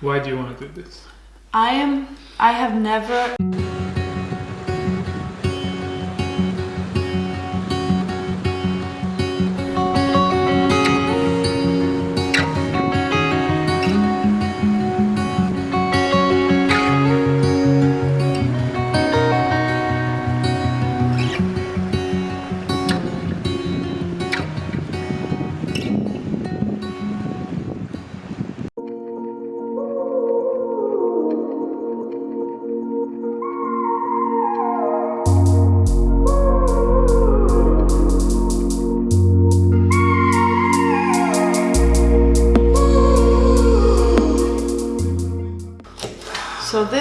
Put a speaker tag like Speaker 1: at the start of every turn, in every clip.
Speaker 1: Why do you want to do this?
Speaker 2: I am. I have never.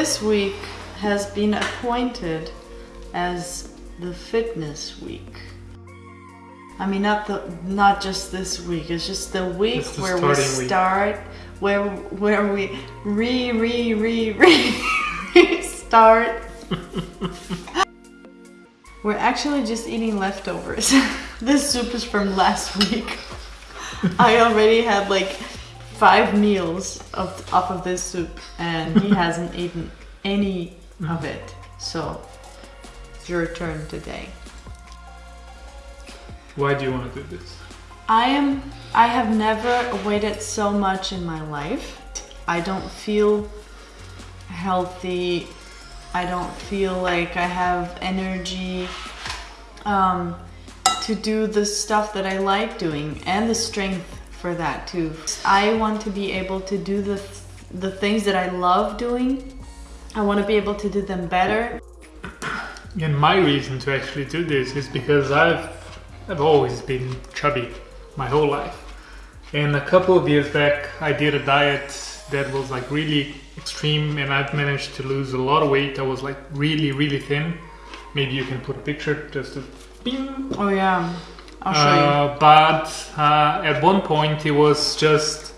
Speaker 2: This week has been appointed as the fitness week. I mean, not the not just this week. It's just the week
Speaker 1: the
Speaker 2: where we
Speaker 1: starting week.
Speaker 2: start, where where we re re re re start. We're actually just eating leftovers. this soup is from last week. I already had like five meals of off of this soup, and he hasn't eaten any of it. So it's your turn today.
Speaker 1: Why do you want to do this?
Speaker 2: I am. I have never waited so much in my life. I don't feel healthy. I don't feel like I have energy um, to do the stuff that I like doing and the strength for that too. I want to be able to do the the things that I love doing. I want to be able to do them better.
Speaker 1: And my reason to actually do this is because I've I've always been chubby my whole life. And a couple of years back I did a diet that was like really extreme and I've managed to lose a lot of weight. I was like really, really thin. Maybe you can put a picture just to bing.
Speaker 2: Oh yeah, I'll show you.
Speaker 1: Uh, but uh, at one point it was just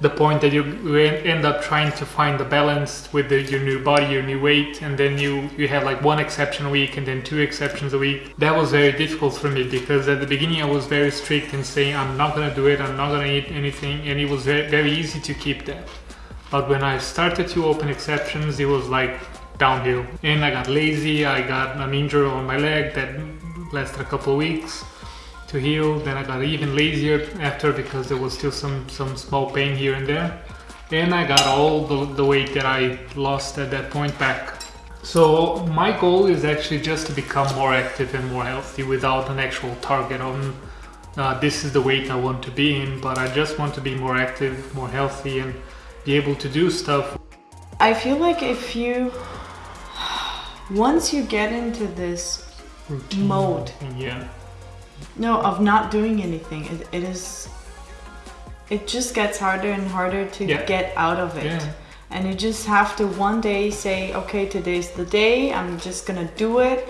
Speaker 1: the point that you end up trying to find the balance with the, your new body, your new weight, and then you you have like one exception a week and then two exceptions a week. That was very difficult for me because at the beginning I was very strict in saying I'm not gonna do it, I'm not gonna eat anything, and it was very, very easy to keep that. But when I started to open exceptions, it was like downhill, and I got lazy. I got an injury on my leg that lasted a couple of weeks to heal. Then I got even lazier after because there was still some some small pain here and there. And I got all the, the weight that I lost at that point back. So my goal is actually just to become more active and more healthy without an actual target on uh, this is the weight I want to be in, but I just want to be more active, more healthy, and be able to do stuff.
Speaker 2: I feel like if you once you get into this mode
Speaker 1: Yeah.
Speaker 2: No of not doing anything it, it is it just gets harder and harder to
Speaker 1: Yeah.
Speaker 2: get out of it
Speaker 1: Yeah.
Speaker 2: and you just have to one day say okay today's the day i'm just gonna do it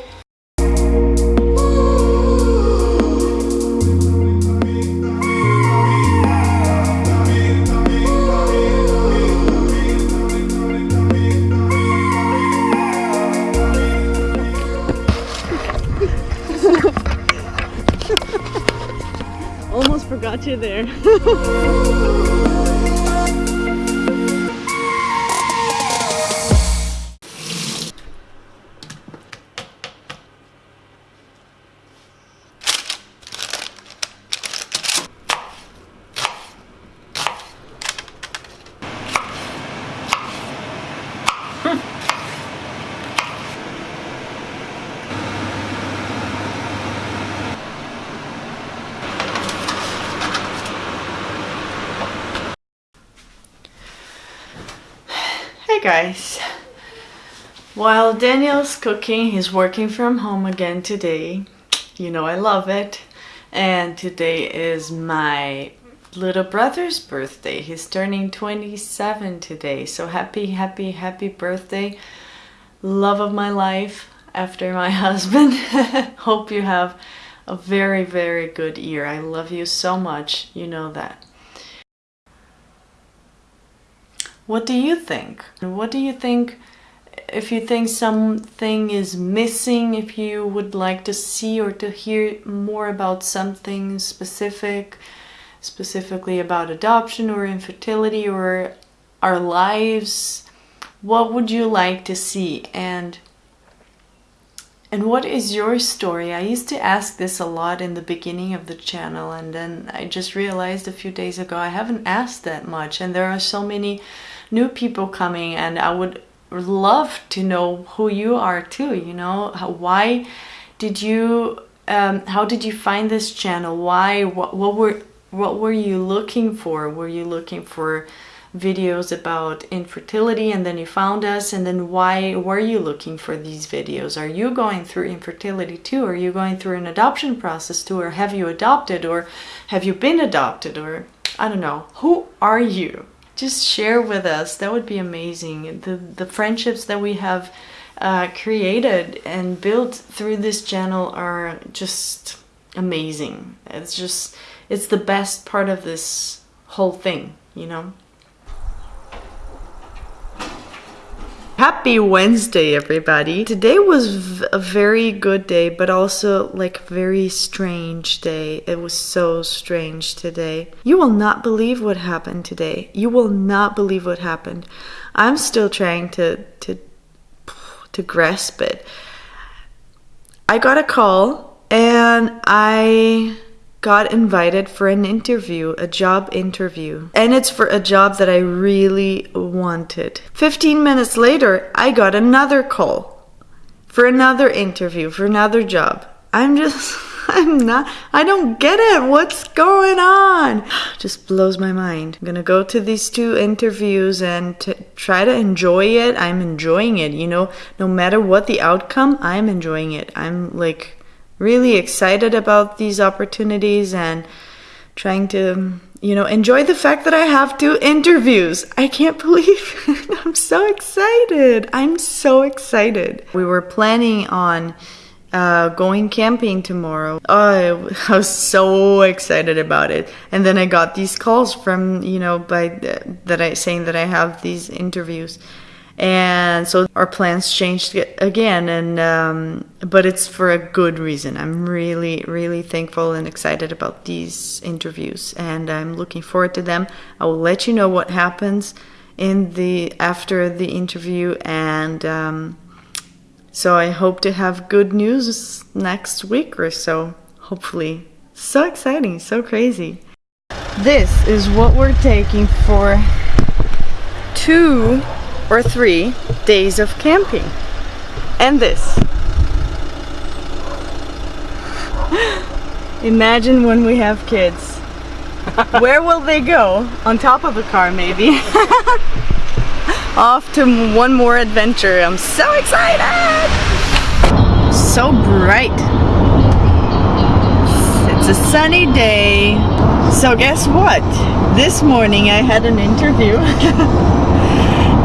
Speaker 2: there Guys. While Daniel's cooking, he's working from home again today. You know I love it. And today is my little brother's birthday. He's turning 27 today. So happy, happy, happy birthday. Love of my life after my husband. Hope you have a very, very good year. I love you so much. You know that. What do you think? What do you think if you think something is missing, if you would like to see or to hear more about something specific, specifically about adoption or infertility or our lives? What would you like to see? And and what is your story? I used to ask this a lot in the beginning of the channel, and then I just realized a few days ago I haven't asked that much, and there are so many new people coming, and I would love to know who you are too. You know, why did you? Um, how did you find this channel? Why? What, what were what were you looking for? Were you looking for videos about infertility and then you found us and then why were you looking for these videos? Are you going through infertility too? Are you going through an adoption process too or have you adopted or have you been adopted or i don't know. Who are you? Just share with us. That would be amazing. The the friendships that we have uh, created and built through this channel are just amazing. It's just it's the best part of this whole thing you know Happy Wednesday, everybody. Today was a very good day, but also like very strange day. It was so strange today. You will not believe what happened today. You will not believe what happened. I'm still trying to to to grasp it. I got a call and I got invited for an interview, a job interview. And it's for a job that I really wanted. 15 minutes later, I got another call for another interview, for another job. I'm just, I'm not, I don't get it. What's going on? Just blows my mind. I'm gonna go to these two interviews and try to enjoy it. I'm enjoying it, you know, no matter what the outcome, I'm enjoying it. I'm like, really excited about these opportunities and trying to you know enjoy the fact that i have two interviews. I can't believe i'm so excited. I'm so excited. We were planning on uh, going camping tomorrow. Oh, I was so excited about it. And then I got these calls from, you know, by that I saying that I have these interviews and so our plans changed again and um, but it's for a good reason. I'm really really thankful and excited about these interviews and i'm looking forward to them. I will let you know what happens in the after the interview and um, so i hope to have good news next week or so. Hopefully. So exciting so crazy. This is what we're taking for two or three days of camping. And this. Imagine when we have kids. Where will they go? On top of a car maybe. Off to one more adventure. I'm so excited! So bright. It's a sunny day. So guess what? This morning I had an interview.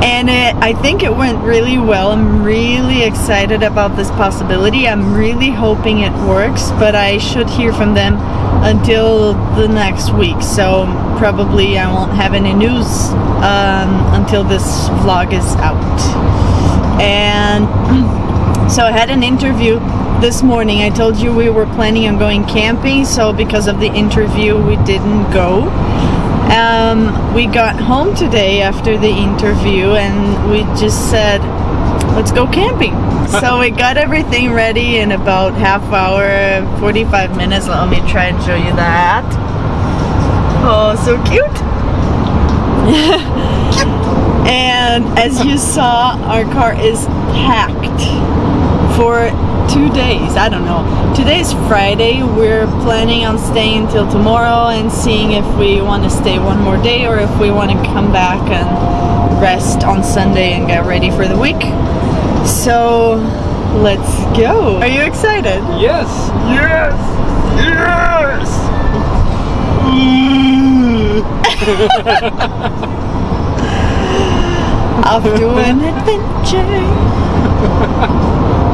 Speaker 2: And it, I think it went really well. I'm really excited about this possibility. I'm really hoping it works, but I should hear from them until the next week. So probably I won't have any news um, until this vlog is out. And so I had an interview this morning. I told you we were planning on going camping, so because of the interview, we didn't go. Um, we got home today after the interview and we just said, let's go camping. so we got everything ready in about half hour, 45 minutes. Let me try and show you that. Oh, so cute. and as you saw, our car is packed for two days I don't know. Today's Friday we're planning on staying until tomorrow and seeing if we want to stay one more day or if we want to come back and rest on Sunday and get ready for the week. So let's go. Are you excited?
Speaker 1: Yes. Yes. Yes.
Speaker 2: Off to an adventure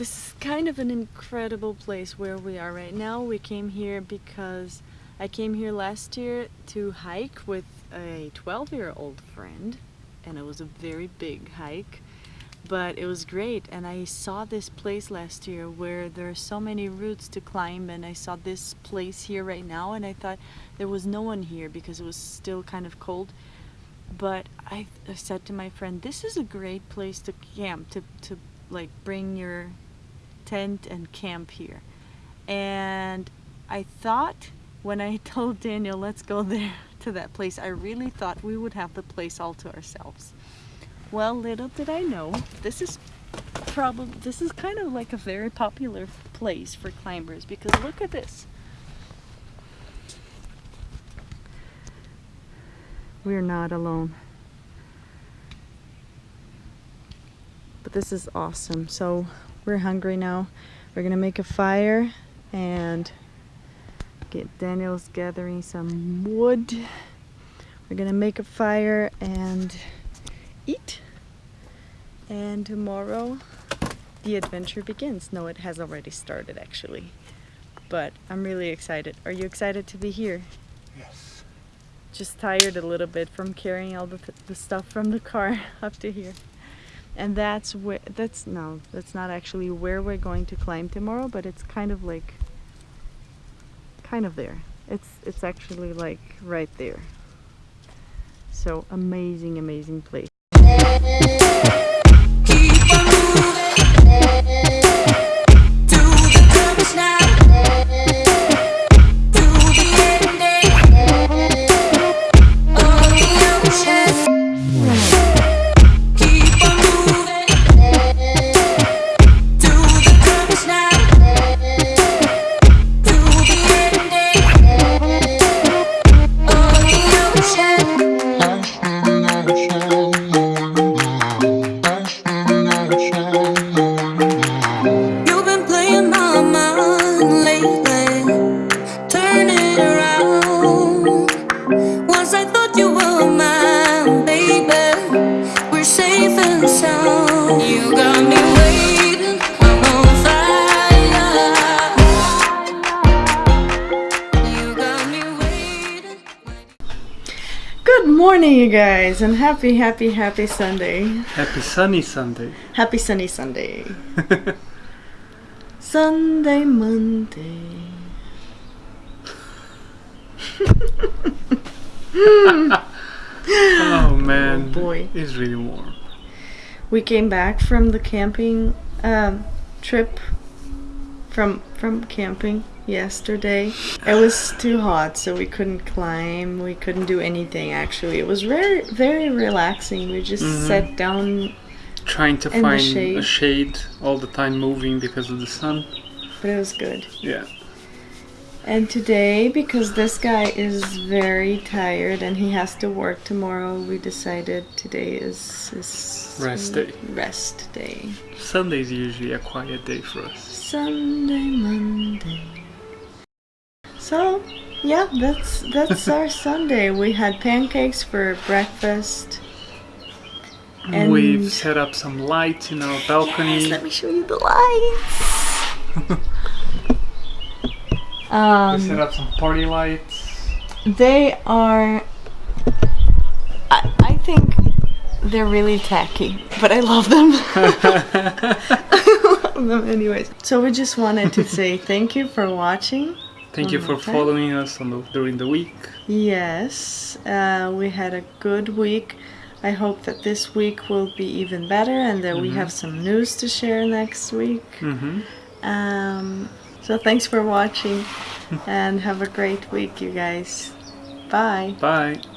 Speaker 2: this is kind of an incredible place where we are right now. We came here because I came here last year to hike with a 12 year old friend, and it was a very big hike, but it was great. And I saw this place last year where there are so many routes to climb, and I saw this place here right now, and I thought there was no one here because it was still kind of cold but I, I said to my friend this is a great place to camp to, to like bring your tent and camp here and I thought when I told Daniel let's go there to that place I really thought we would have the place all to ourselves well little did I know this is probably this is kind of like a very popular place for climbers because look at this We're not alone. But this is awesome. So we're hungry now. We're gonna make a fire and get Daniel's gathering some wood. We're gonna make a fire and eat. And tomorrow the adventure begins. No, it has already started actually. But I'm really excited. Are you excited to be here?
Speaker 1: Yes.
Speaker 2: just tired a little bit from carrying all the, the stuff from the car up to here. And that's where, that's, no, that's not actually where we're going to climb tomorrow, but it's kind of like, kind of there. It's, it's actually like right there. So amazing, amazing place. Morning, you guys, and happy, happy, happy Sunday.
Speaker 1: Happy sunny Sunday.
Speaker 2: Happy sunny Sunday. Sunday, Monday.
Speaker 1: oh man.
Speaker 2: boy.
Speaker 1: It's really warm.
Speaker 2: We came back from the camping um, trip from from camping yesterday. It was too hot, so we couldn't climb. We couldn't do anything. Actually, it was very very relaxing. We just mm-hmm. sat down,
Speaker 1: Trying to find
Speaker 2: shade.
Speaker 1: a shade all the time moving because of the sun.
Speaker 2: but it was good.
Speaker 1: Yeah.
Speaker 2: And today, because this guy is very tired and he has to work tomorrow, we decided today is is
Speaker 1: Rest day.
Speaker 2: Rest day.
Speaker 1: Sunday is usually a quiet day for us.
Speaker 2: Sunday, Monday. So, yeah, that's that's our Sunday. We had pancakes for breakfast. And-
Speaker 1: We've set up some lights in our balcony.
Speaker 2: Yes, let me show you the lights.
Speaker 1: we
Speaker 2: um,
Speaker 1: set up some party lights.
Speaker 2: They are. I, I think they're really tacky, but I love them. I love them anyways. So we just wanted to say thank you for watching.
Speaker 1: Thank you for
Speaker 2: Okay.
Speaker 1: following us on the, during the week.
Speaker 2: Yes, uh, we had a good week. I hope that this week will be even better and that we have some news to share next week.
Speaker 1: hmm
Speaker 2: Um, so thanks for watching and have a great week, you guys. Bye.
Speaker 1: Bye.